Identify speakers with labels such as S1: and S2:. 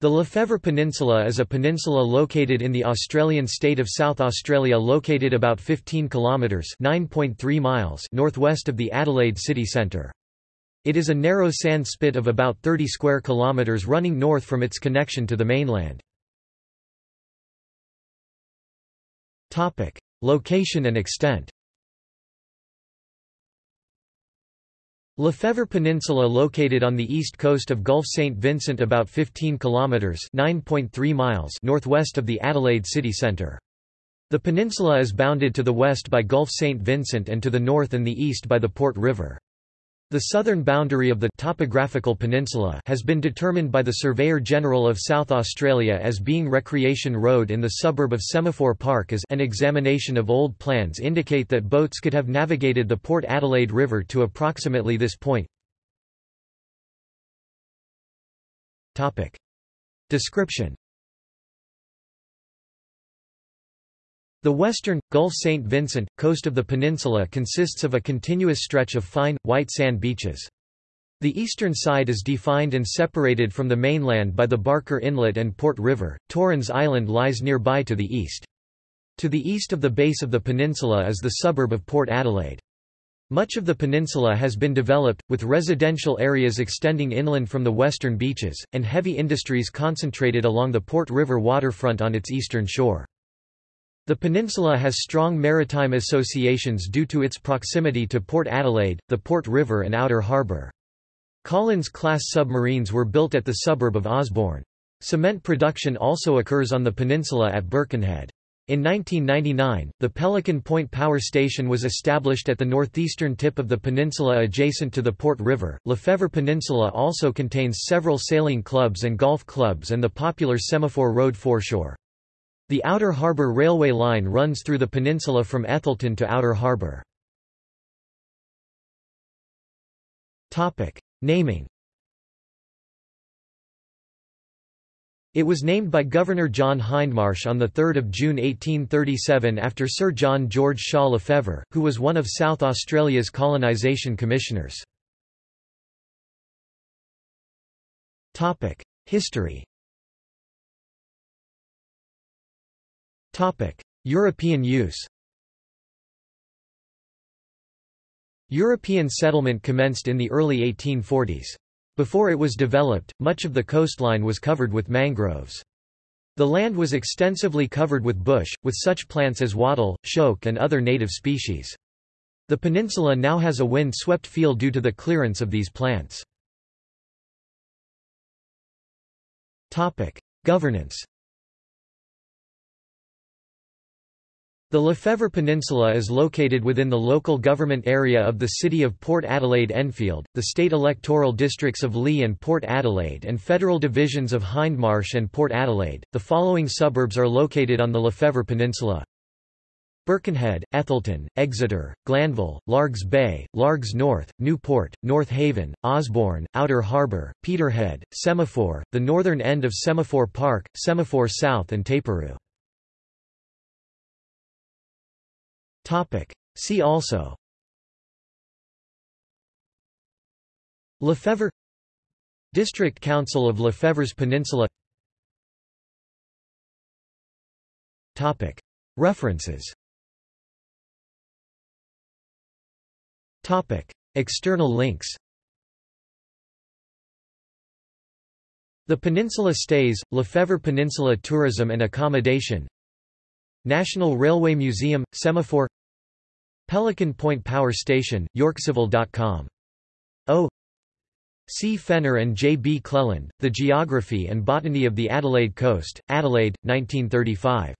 S1: The Lefevre Peninsula is a peninsula located in the Australian state of South Australia located about 15 kilometres (9.3 miles) northwest of the Adelaide city centre. It is a narrow sand spit of about 30 square kilometres running north from its connection to the mainland. Location and extent Lefevre Peninsula located on the east coast of Gulf St. Vincent about 15 kilometers (9.3 miles) northwest of the Adelaide city centre. The peninsula is bounded to the west by Gulf St. Vincent and to the north and the east by the Port River. The southern boundary of the topographical peninsula has been determined by the Surveyor General of South Australia as being Recreation Road in the suburb of Semaphore Park as an examination of old plans indicate that boats could have navigated the Port Adelaide River to approximately this point. Description The western, Gulf St. Vincent, coast of the peninsula consists of a continuous stretch of fine, white sand beaches. The eastern side is defined and separated from the mainland by the Barker Inlet and Port River. Torrens Island lies nearby to the east. To the east of the base of the peninsula is the suburb of Port Adelaide. Much of the peninsula has been developed, with residential areas extending inland from the western beaches, and heavy industries concentrated along the Port River waterfront on its eastern shore. The peninsula has strong maritime associations due to its proximity to Port Adelaide, the Port River and Outer Harbour. Collins-class submarines were built at the suburb of Osborne. Cement production also occurs on the peninsula at Birkenhead. In 1999, the Pelican Point Power Station was established at the northeastern tip of the peninsula adjacent to the Port River. Lefevre Peninsula also contains several sailing clubs and golf clubs and the popular Semaphore Road foreshore. The Outer Harbour Railway line runs through the peninsula from Ethelton to Outer Harbour. Naming It was named by Governor John Hindmarsh on 3 June 1837 after Sir John George Shaw Lefevre, who was one of South Australia's colonisation commissioners. History European use European settlement commenced in the early 1840s. Before it was developed, much of the coastline was covered with mangroves. The land was extensively covered with bush, with such plants as wattle, shoke and other native species. The peninsula now has a wind-swept feel due to the clearance of these plants. Governance The Lefevre Peninsula is located within the local government area of the city of Port Adelaide Enfield, the state electoral districts of Lee and Port Adelaide and federal divisions of Hindmarsh and Port Adelaide. The following suburbs are located on the Lefevre Peninsula. Birkenhead, Ethelton, Exeter, Glanville, Largs Bay, Largs North, Newport, North Haven, Osborne, Outer Harbour, Peterhead, Semaphore, the northern end of Semaphore Park, Semaphore South and Taperoo. Topic. See also. Lefevre. District Council of Lefevre's Peninsula. Topic. References. Topic. External links. The Peninsula Stays, Lefevre Peninsula Tourism and Accommodation. National Railway Museum, Semaphore Pelican Point Power Station, yorkcivil.com. O. C. Fenner and J. B. Cleland, The Geography and Botany of the Adelaide Coast, Adelaide, 1935.